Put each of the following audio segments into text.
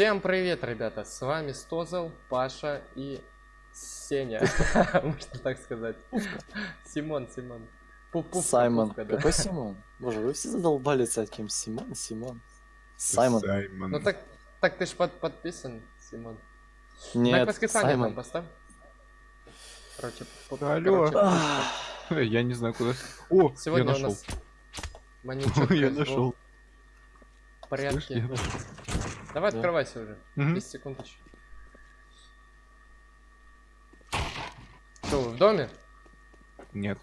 Всем привет, ребята! С вами Стозел, Паша и Сеня. Можно так сказать. Симон, Симон. Пупу, Саймон. Какой Симон? Боже, вы все задолбали с этим. Симон, Симон. Саймон. Ну так, так ты ж под, подписан, Симон. Нет, Саймон. поставь. Короче, Алло. Короче, я не знаю куда. О, Сегодня я нашел. Я нашел. В порядке. Давай открывайся уже. Угу. 10 секунд еще. Что, вы в доме? Нет.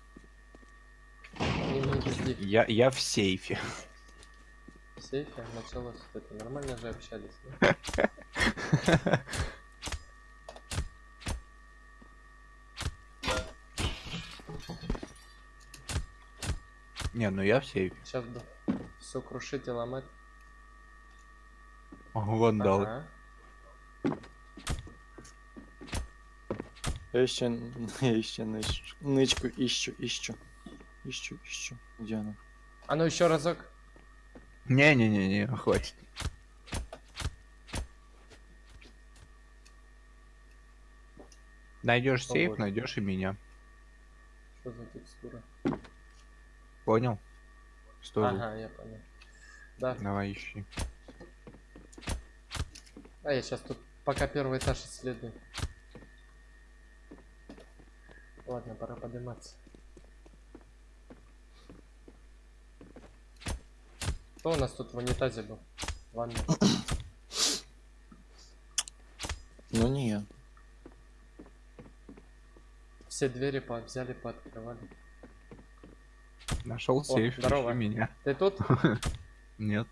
Не, не я, я в сейфе. В сейфе? Началось это. Нормально же общались. Не, ну я в сейфе. Сейчас бы все крушить и ломать. Вандалы. Ага. Я еще, я еще ныч, нычку ищу, ищу. Ищу, ищу. Где она? А ну еще разок. Не-не-не-не, хватит. Найдешь сейф, найдешь и меня. Что за текстура? Понял? Что? Ага, я понял. Да. Давай ищи. А я сейчас тут пока первый этаж исследую. Ладно, пора подниматься. Кто у нас тут в унитазе был? Ванна. Ну не я. Все двери по взяли, пооткрывали. Нашел сейф. Здорово. меня. Ты тут? Нет.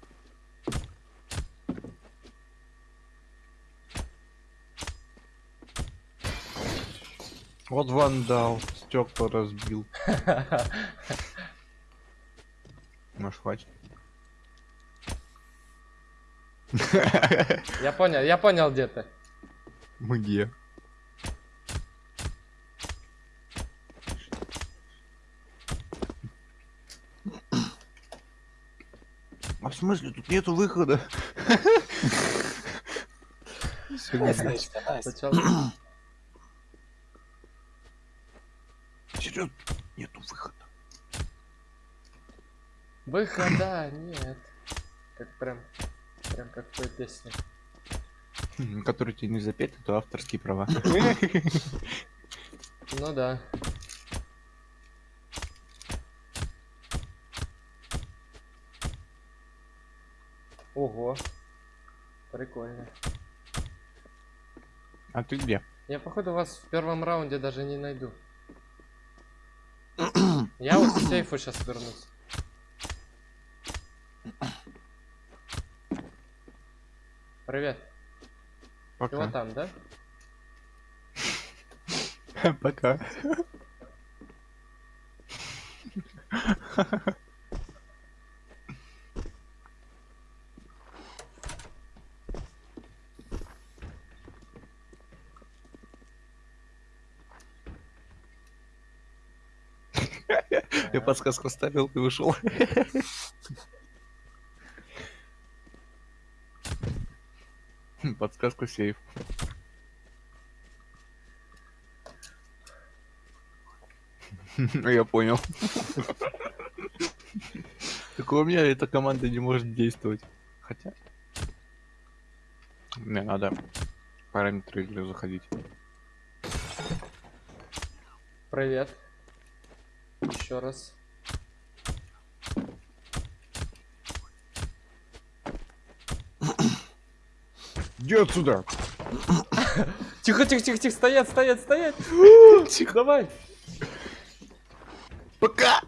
Вот вандал, стекла разбил. Может хватит? Я понял, я понял где ты. Где? А в смысле, тут нету выхода? Сначала... Серьезно, нету выхода. Выхода нет. Как прям, прям как в той песне. Который тебе не запеть, это авторские права. Ну да. Ого. Прикольно. А ты где? Я походу вас в первом раунде даже не найду. Я вот к сейфу сейчас вернусь. Привет. Пока. Ты вот там, да? Пока. Я подсказку ставил и вышел. Подсказку сейф. Я понял. Так у меня эта команда не может действовать. Хотя... Мне надо параметры игры заходить. Привет. Еще раз. Иди отсюда! Тихо, тихо, тихо, тихо, стоять, стоять, стоять! Тихо, давай! Пока!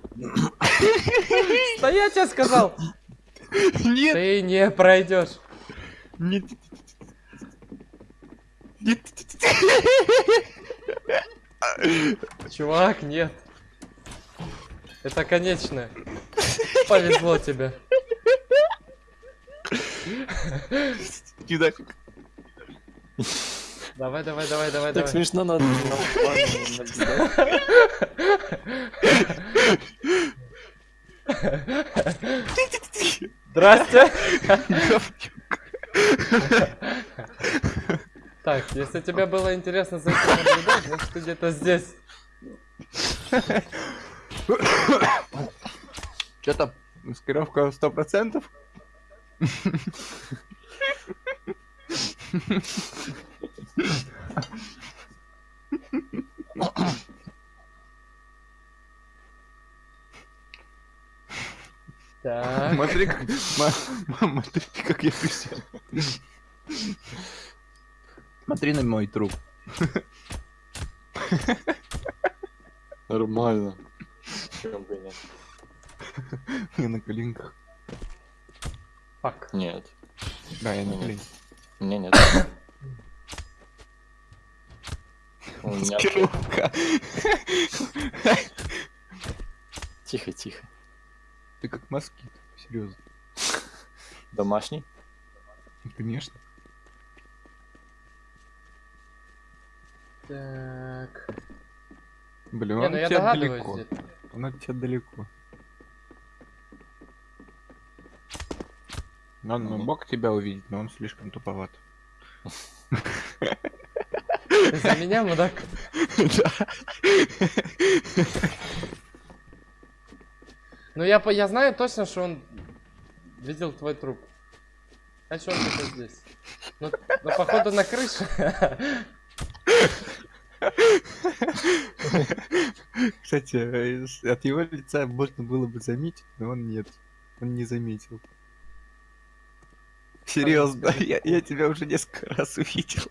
Стоять, я сказал! Нет! Ты не пройдешь! Нет! Нет! Чувак, нет! Это конечное. Повезло тебе. Иди нафиг. Давай, давай, давай, давай, так давай. смешно надо. Здрасте. Так, если тебе было интересно за этим наблюдать, значит ты где-то здесь. Что-то маскировка сто процентов. Так. Смотри, как, смотри, как я присел. Смотри на мой труп. Нормально. Чё бы нет. Я на коленках. Фак. Нет. Да, я на коленках. Мне нет. У меня... Тихо, тихо. Ты как москит, серьезно. Домашний? Конечно. Так. Блин, Не, он ну от тебя далеко. Он от тебя далеко. Он Мгм. мог тебя увидеть, но он слишком туповат. За меня, мудак? Ну я, по- я знаю точно, что он видел твой труп. Значит, он где-то здесь. Ну, ну, походу на крыше. Кстати, э, от его лица можно было бы заметить, но он нет. Он не заметил. Серьезно, я, я тебя уже несколько раз увидел.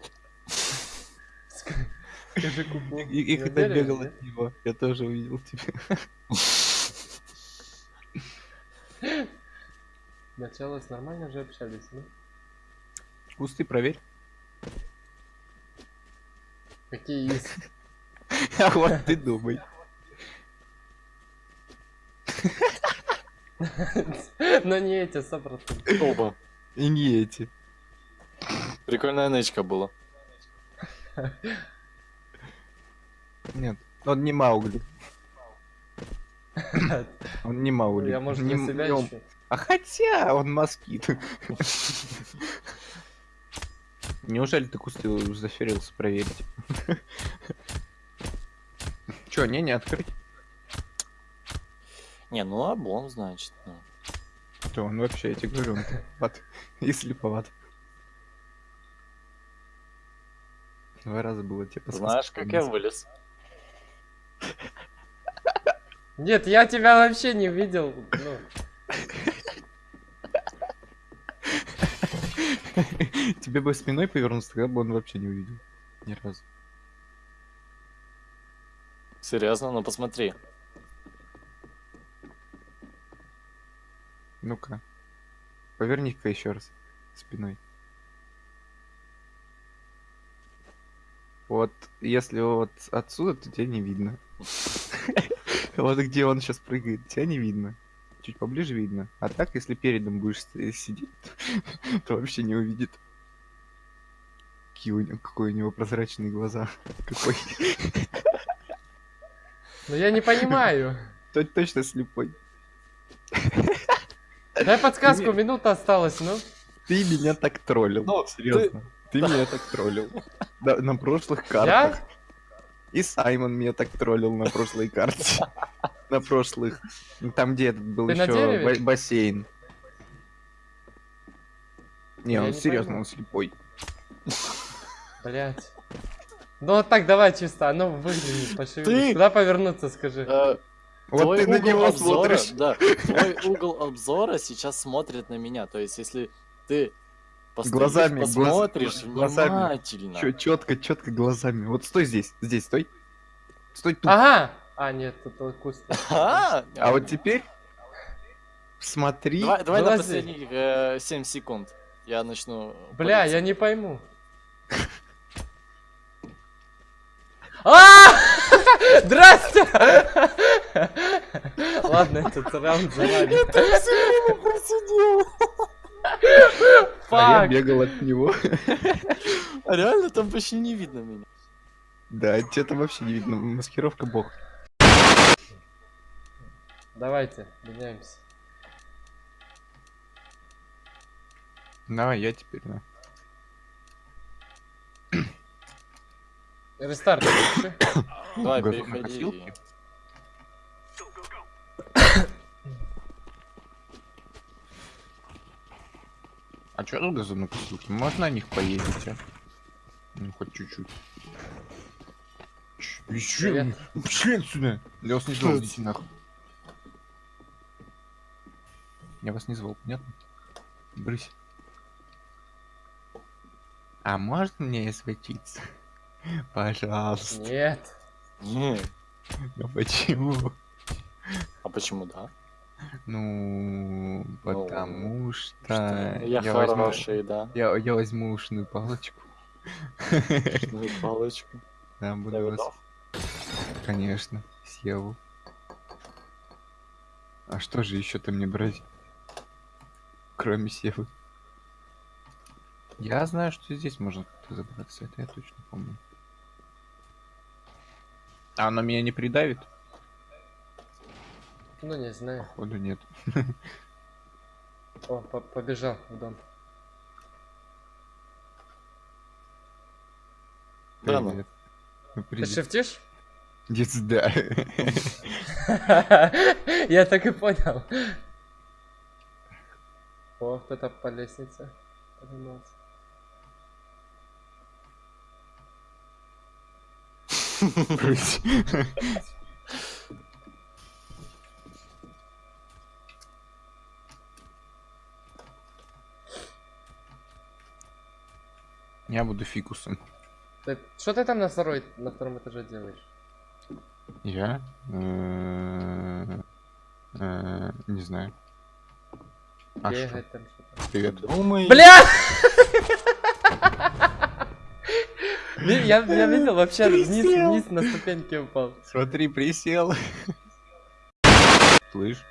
Скажи куку. И, и когда бегал от него, я тоже увидел тебя. Началось нормально же общались, ну? Кусты проверь. Какие из? А вот ты думай. Но не эти, сто процентов. Оба. И не эти. Прикольная нычка была. Нет, он не Маугли. Он не Маугли. Я, может, Не себя. А хотя он москит. Неужели ты кусты заферился проверить? Чё, не, не открыть? Не, ну облом, значит. ну. То он вообще, я тебе говорю, он туповат. И слеповат. Два раза было тебе Знаешь, как я вылез? Нет, я тебя вообще не видел. Ну, Тебе бы спиной повернулся, тогда бы он вообще не увидел. Ни разу. Серьезно? Ну посмотри. Ну-ка. Поверни-ка еще раз спиной. Вот, если вот отсюда, то тебя не видно. Вот где он сейчас прыгает, тебя не видно. Чуть поближе видно. А так, если передом будешь сидеть, то вообще не увидит. Какие у него, какой у него прозрачные глаза. Какой. ну я не понимаю. То- Точно слепой. Дай подсказку, минута осталась, ну. Ты меня так троллил. Ну, серьезно. Ты... меня так троллил. На прошлых картах. И Саймон меня так троллил на прошлой карте. На прошлых. Там, где этот был еще бассейн. Не, он серьезно, он слепой. Блять. Ну вот так, давай чисто, а ну выгляни, пошевелись. Ты- Куда повернуться, скажи. Э, Вот твой ты на угол него обзора, смотришь. Да, твой угол обзора сейчас смотрит на меня. То есть, если ты постоишь, Глазами, глаз- посмотришь глазами. внимательно. Чё, четко, четко глазами. Вот стой здесь, здесь, стой. Стой тут. Ага! А, нет, это куст. А, А вот теперь смотри. Давай, давай на последних э, 7 секунд. Я начну. Бля, я не пойму. А! Здрасте! Ладно, этот раунд завалит. А я Фак! бегал от него. А реально там почти не видно меня. Да, тебя там вообще не видно. Маскировка бог. Давайте, меняемся. Давай, я теперь, да. Рестарт. Давай, переходи. А чё тут газонокосилки? Можно на них поездить, а? Ну, хоть чуть-чуть. Привет. пошли отсюда. Я вас не звал, идите нахуй. Я вас не звал, понятно? Брысь. А можно мне светиться? Пожалуйста. Нет. Не, Ну почему? а почему да? Ну, потому что, Что я, возьму, хороший, да? я, я возьму ушную палочку. Ну и палочку. Да, буду вас, конечно, съел. А что же еще ты мне брать? Кроме севы. Я знаю, что здесь можно забраться, это я точно помню. А оно меня не придавит? Ну, не знаю. Походу нет. О, по- побежал в дом. Да ну. Ну, Ты шифтишь? Сюда. Я так и понял. О, кто-то по лестнице поднимался. Я буду фикусом. Ты- Что ты там на второй, на втором этаже делаешь? Я? Э, э, Не знаю. А что? Бегать там что-то. Привет. Думай. Бля! Я, я видел вообще вниз, вниз на ступеньки упал. Смотри, присел. Слышь.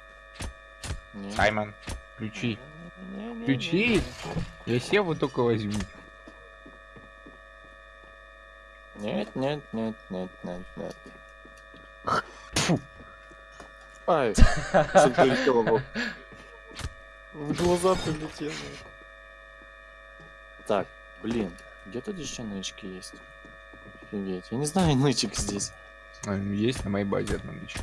Саймон, ключи. Ключи? Я севу только возьму. Нет, нет, нет, нет, нет, нет. Фу. Ай, что прилетело в В глаза прилетело. Так, блин, где тут еще нычки есть? Офигеть, я не знаю нычек здесь. А, Есть на моей базе одна дичь.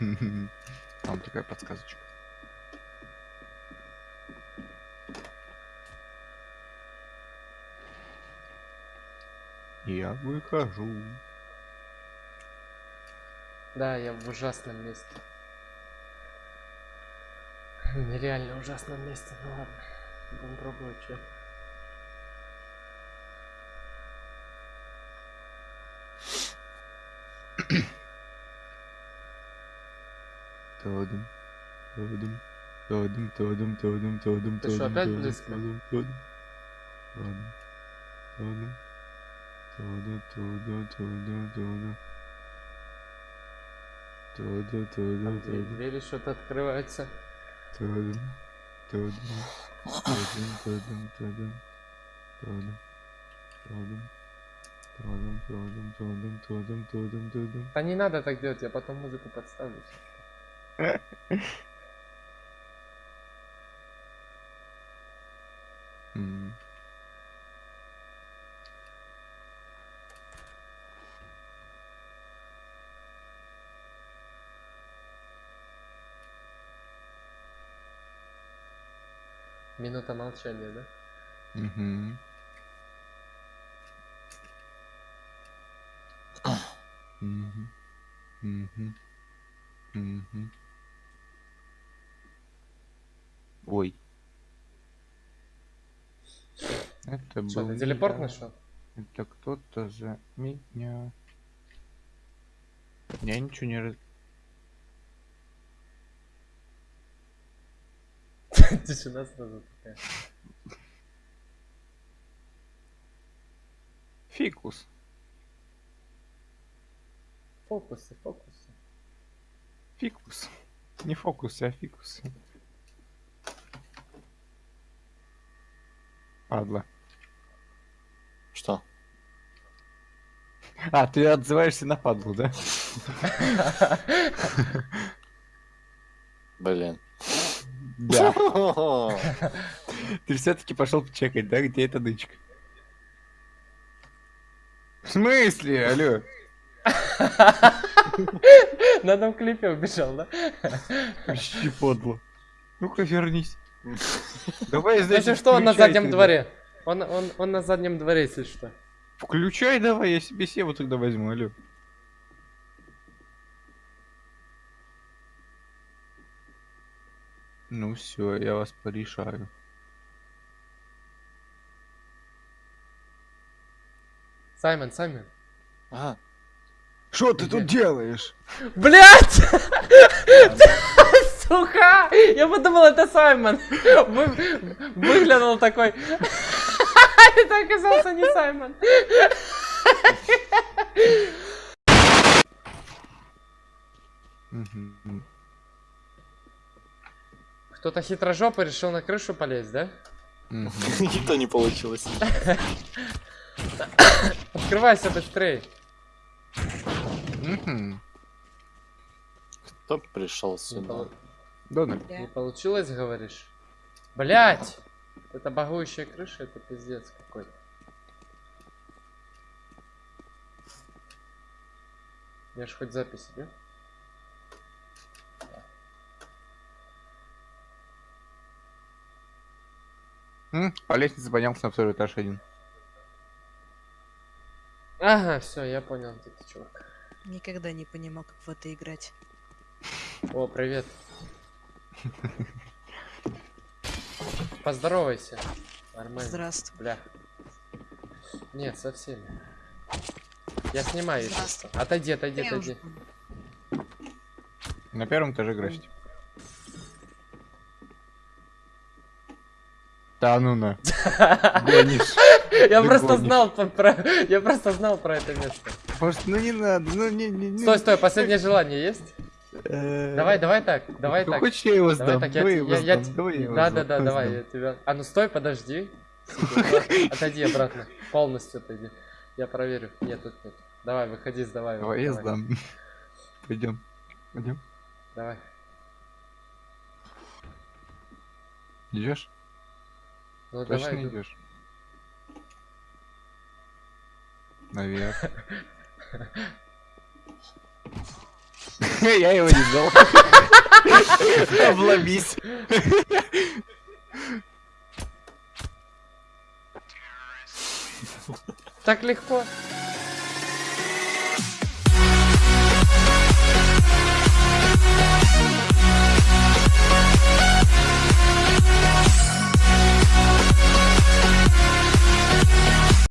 Там такая подсказочка. Я выхожу. Да, я в ужасном месте. Нереально ужасном месте, ну ладно. Доброгоче. Тодом, тодом, тодом, тодом, тодом, тодом, Ты что, опять близко? Тодом, тодом, тодом, тодом, тодом, тодом, тодом, тодом. Тодом, тодом, тодом. Двери что-то открывается. Тодом, тодом. Да не надо так делать, я потом музыку подставлю. М. Минута молчания, да? Мгм. Мгм. Мгм. Мгм. Ой. Это Что, был ты телепорт я. нашел? Это кто-то за меня. Я ничего не раз... Тишина сразу такая. Фикус. Фокусы, фокусы. Фикус. Не фокусы, а фикусы. Падла. Что? А, ты отзываешься на падлу, да? Блин. Да. Ты все-таки пошел чекать, да, где эта нычка? В смысле, алло? На одном клипе убежал, да? Почти подло. Ну-ка, вернись. Давай, Если значит, что, он на заднем дворе. Он, он, он на заднем дворе, если что. Включай давай, я себе севу тогда возьму, алло. Ну все, я вас порешаю. Саймон, Саймон. Ага. Что ты тут делаешь? Блять! Сука! Я подумал, это Саймон. Вы- Выглянул такой. Это оказался не Саймон. Кто-то хитрожопый решил на крышу полезть, да? И то не получилось. Открывайся быстрее. Кто пришел сюда? Дональд. не получилось, говоришь? Блять! Это багующая крыша, это пиздец какой-то. Я ж хоть запись, да? М, По лестнице поднялся на второй этаж один. Ага, все, я понял, где ты, чувак. Никогда не понимал, как в это играть. О, привет. Поздоровайся. Нормально. Здравствуй. Бля. Нет, со всеми. Я снимаю. Здравствуй. Отойди, отойди, Я уже отойди. понял. На первом этаже граффити. Да ну на. Я просто знал про, я просто знал про это место. Может, ну не надо, ну не, не, не. Стой, стой, последнее желание есть? Э, Давай, давай так, давай так. Хочешь, я его сдам? Давай я, Да, да, да, давай, я тебя. А ну стой, подожди. Отойди обратно. Полностью отойди. Я проверю. Нет, тут нет. Давай, выходи, сдавай. Давай я сдам. Пойдем. Пойдем. Давай. Идешь? Ну Точно давай. идешь? Наверх. Я его не знал. Обломись. Так легко.